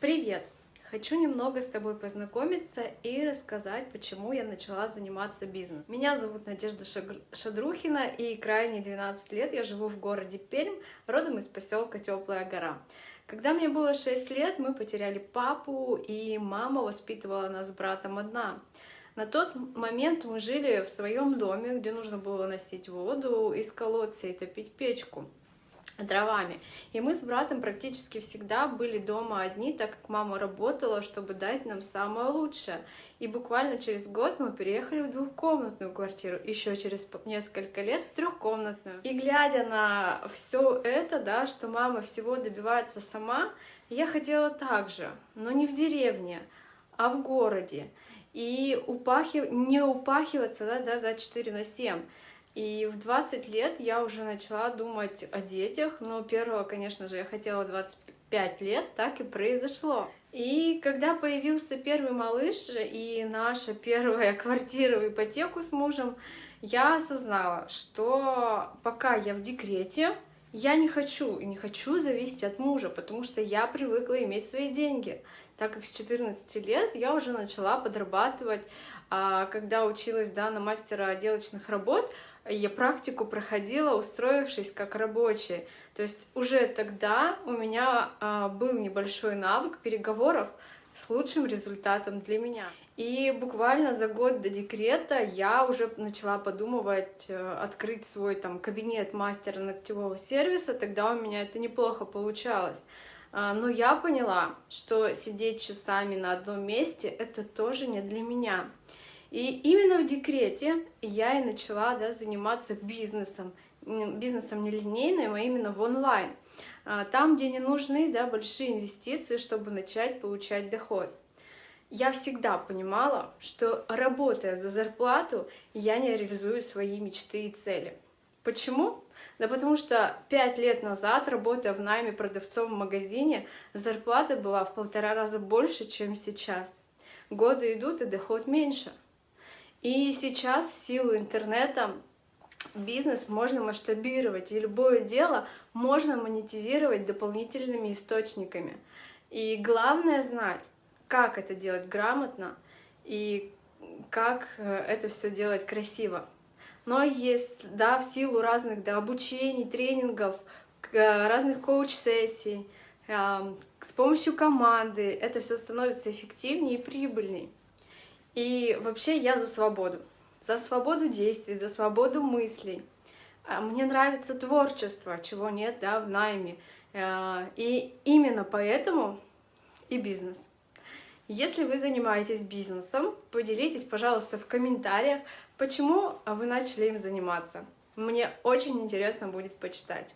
Привет! Хочу немного с тобой познакомиться и рассказать, почему я начала заниматься бизнесом. Меня зовут Надежда Шадрухина, и крайние 12 лет я живу в городе Пермь, родом из поселка Теплая гора. Когда мне было 6 лет, мы потеряли папу, и мама воспитывала нас с братом одна. На тот момент мы жили в своем доме, где нужно было носить воду из колодца и топить печку дровами. И мы с братом практически всегда были дома одни, так как мама работала, чтобы дать нам самое лучшее. И буквально через год мы переехали в двухкомнатную квартиру, еще через несколько лет в трехкомнатную. И глядя на все это, да, что мама всего добивается сама, я хотела так же, но не в деревне, а в городе. И упахив... не упахиваться да, да, да, 4 на 7. И в 20 лет я уже начала думать о детях, но первого, конечно же, я хотела 25 лет, так и произошло. И когда появился первый малыш и наша первая квартира в ипотеку с мужем, я осознала, что пока я в декрете, я не хочу и не хочу зависеть от мужа, потому что я привыкла иметь свои деньги. Так как с 14 лет я уже начала подрабатывать, а когда училась да, на мастера отделочных работ, я практику проходила, устроившись как рабочий. То есть уже тогда у меня а, был небольшой навык переговоров с лучшим результатом для меня. И буквально за год до декрета я уже начала подумывать э, открыть свой там кабинет мастера ногтевого сервиса, тогда у меня это неплохо получалось. А, но я поняла, что сидеть часами на одном месте — это тоже не для меня. И именно в декрете я и начала да, заниматься бизнесом, бизнесом не линейным, а именно в онлайн. А, там, где не нужны да, большие инвестиции, чтобы начать получать доход. Я всегда понимала, что работая за зарплату, я не реализую свои мечты и цели. Почему? Да потому что пять лет назад, работая в найме продавцом в магазине, зарплата была в полтора раза больше, чем сейчас. Годы идут, и доход меньше. И сейчас в силу интернета бизнес можно масштабировать, и любое дело можно монетизировать дополнительными источниками. И главное знать, как это делать грамотно и как э, это все делать красиво. Но есть, да, в силу разных да, обучений, тренингов, э, разных коуч-сессий, с помощью команды это все становится эффективнее и прибыльней. И вообще я за свободу. За свободу действий, за свободу мыслей. А, мне нравится творчество, чего нет да, в найме. А, и именно поэтому и бизнес. Если вы занимаетесь бизнесом, поделитесь, пожалуйста, в комментариях, почему вы начали им заниматься. Мне очень интересно будет почитать.